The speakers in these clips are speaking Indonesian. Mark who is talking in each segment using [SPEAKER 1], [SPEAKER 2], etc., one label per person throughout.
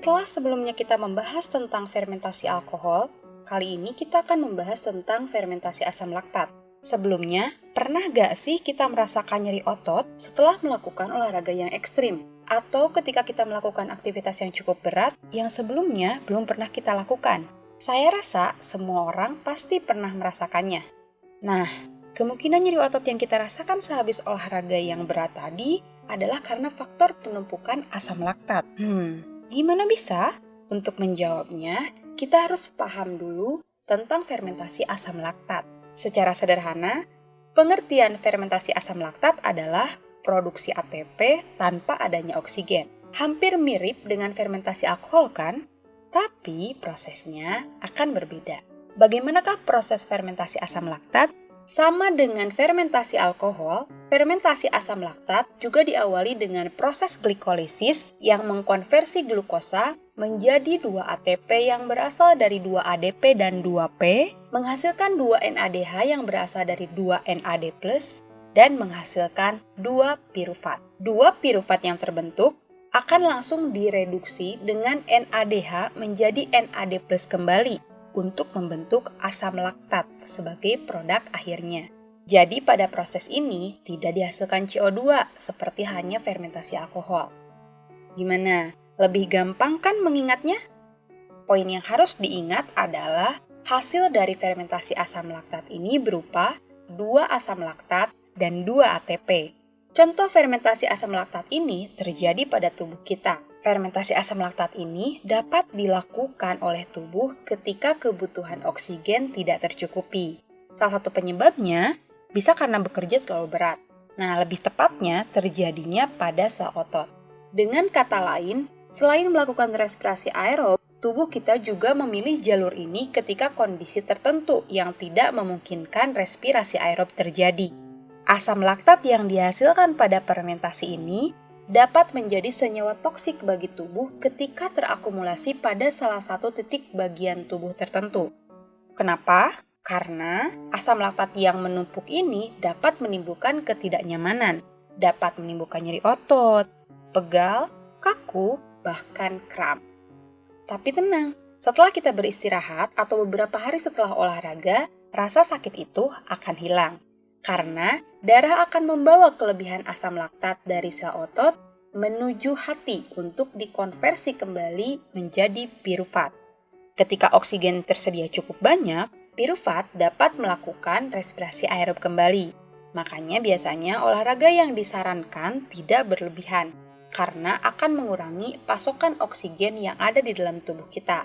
[SPEAKER 1] Setelah sebelumnya kita membahas tentang fermentasi alkohol, kali ini kita akan membahas tentang fermentasi asam laktat. Sebelumnya, pernah gak sih kita merasakan nyeri otot setelah melakukan olahraga yang ekstrim? Atau ketika kita melakukan aktivitas yang cukup berat yang sebelumnya belum pernah kita lakukan? Saya rasa semua orang pasti pernah merasakannya. Nah, kemungkinan nyeri otot yang kita rasakan sehabis olahraga yang berat tadi adalah karena faktor penumpukan asam laktat. Hmm, Gimana bisa? Untuk menjawabnya, kita harus paham dulu tentang fermentasi asam laktat. Secara sederhana, pengertian fermentasi asam laktat adalah produksi ATP tanpa adanya oksigen. Hampir mirip dengan fermentasi alkohol kan? Tapi prosesnya akan berbeda. Bagaimanakah proses fermentasi asam laktat? Sama dengan fermentasi alkohol, fermentasi asam laktat juga diawali dengan proses glikolisis yang mengkonversi glukosa menjadi 2 ATP yang berasal dari 2 ADP dan 2P, menghasilkan 2 NADH yang berasal dari 2 NAD+, dan menghasilkan 2 pirufat. 2 pirufat yang terbentuk akan langsung direduksi dengan NADH menjadi NAD+ kembali untuk membentuk asam laktat sebagai produk akhirnya. Jadi pada proses ini tidak dihasilkan CO2 seperti hanya fermentasi alkohol. Gimana? Lebih gampang kan mengingatnya? Poin yang harus diingat adalah hasil dari fermentasi asam laktat ini berupa 2 asam laktat dan 2 ATP. Contoh fermentasi asam laktat ini terjadi pada tubuh kita, Fermentasi asam laktat ini dapat dilakukan oleh tubuh ketika kebutuhan oksigen tidak tercukupi. Salah satu penyebabnya bisa karena bekerja terlalu berat. Nah, lebih tepatnya terjadinya pada sel otot. Dengan kata lain, selain melakukan respirasi aerob, tubuh kita juga memilih jalur ini ketika kondisi tertentu yang tidak memungkinkan respirasi aerob terjadi. Asam laktat yang dihasilkan pada fermentasi ini dapat menjadi senyawa toksik bagi tubuh ketika terakumulasi pada salah satu titik bagian tubuh tertentu. Kenapa? Karena asam laktat yang menumpuk ini dapat menimbulkan ketidaknyamanan, dapat menimbulkan nyeri otot, pegal, kaku, bahkan kram. Tapi tenang, setelah kita beristirahat atau beberapa hari setelah olahraga, rasa sakit itu akan hilang karena darah akan membawa kelebihan asam laktat dari sel otot menuju hati untuk dikonversi kembali menjadi pirufat. Ketika oksigen tersedia cukup banyak, pirufat dapat melakukan respirasi aerob kembali. Makanya biasanya olahraga yang disarankan tidak berlebihan karena akan mengurangi pasokan oksigen yang ada di dalam tubuh kita.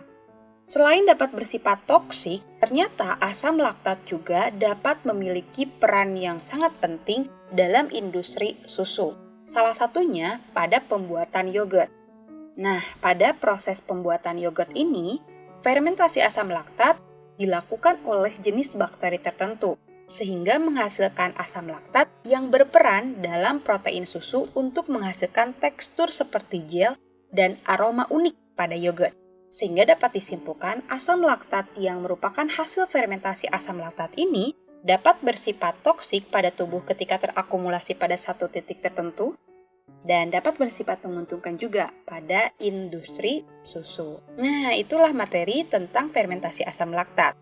[SPEAKER 1] Selain dapat bersifat toksik, ternyata asam laktat juga dapat memiliki peran yang sangat penting dalam industri susu. Salah satunya pada pembuatan yogurt. Nah, pada proses pembuatan yogurt ini, fermentasi asam laktat dilakukan oleh jenis bakteri tertentu, sehingga menghasilkan asam laktat yang berperan dalam protein susu untuk menghasilkan tekstur seperti gel dan aroma unik pada yogurt sehingga dapat disimpulkan asam laktat yang merupakan hasil fermentasi asam laktat ini dapat bersifat toksik pada tubuh ketika terakumulasi pada satu titik tertentu dan dapat bersifat menguntungkan juga pada industri susu. Nah, itulah materi tentang fermentasi asam laktat.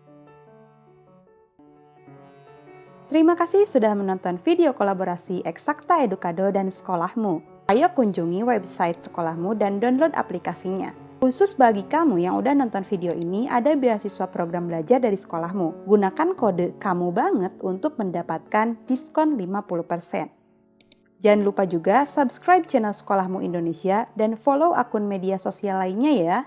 [SPEAKER 2] Terima kasih sudah menonton video kolaborasi Eksakta Edukado dan Sekolahmu. Ayo kunjungi website sekolahmu dan download aplikasinya. Khusus bagi kamu yang udah nonton video ini, ada beasiswa program belajar dari sekolahmu. Gunakan kode kamu banget untuk mendapatkan diskon 50%. Jangan lupa juga subscribe channel Sekolahmu Indonesia dan follow akun media sosial lainnya ya.